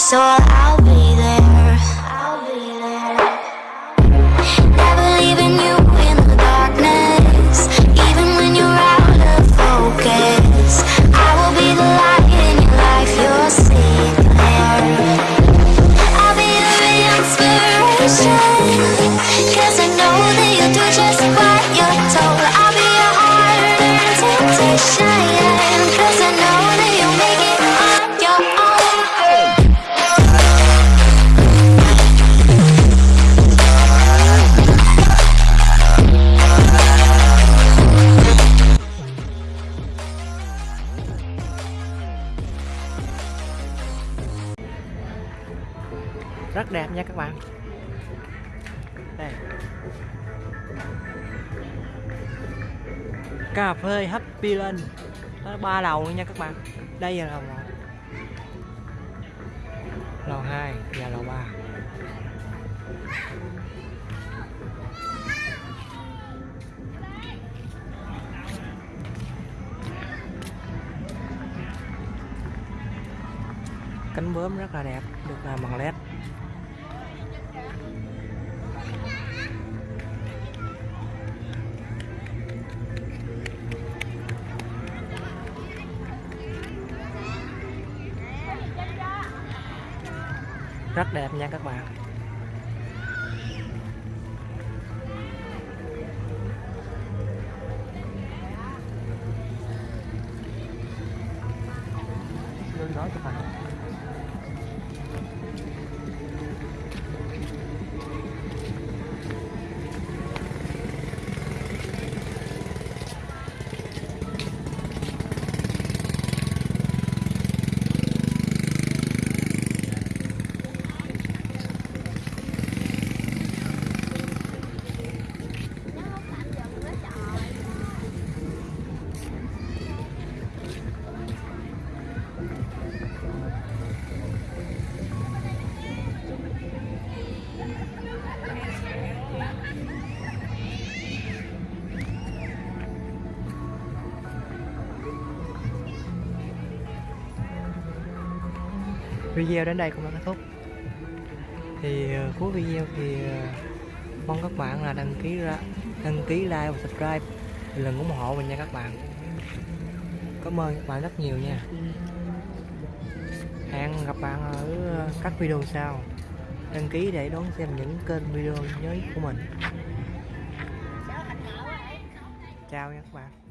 so I'll be rất đẹp nha các bạn. Đây. Cà phê Happy Land nó ba lầu luôn nha các bạn. Đây là lầu một. Lầu 2 và lầu 3 cánh bướm rất là đẹp, được làm bằng led. Rất đẹp nha các bạn. Lương đó chụp hình video đến đây cũng đã kết thúc. Thì uh, cuối video thì uh, mong các bạn là đăng ký ra đăng ký like và subscribe lần ủng hộ mình nha các bạn. Cảm ơn các bạn rất nhiều nha. Hẹn gặp bạn ở ờ, các video sau. Đăng ký để đón xem những kênh video mới của mình. Chào nha các bạn.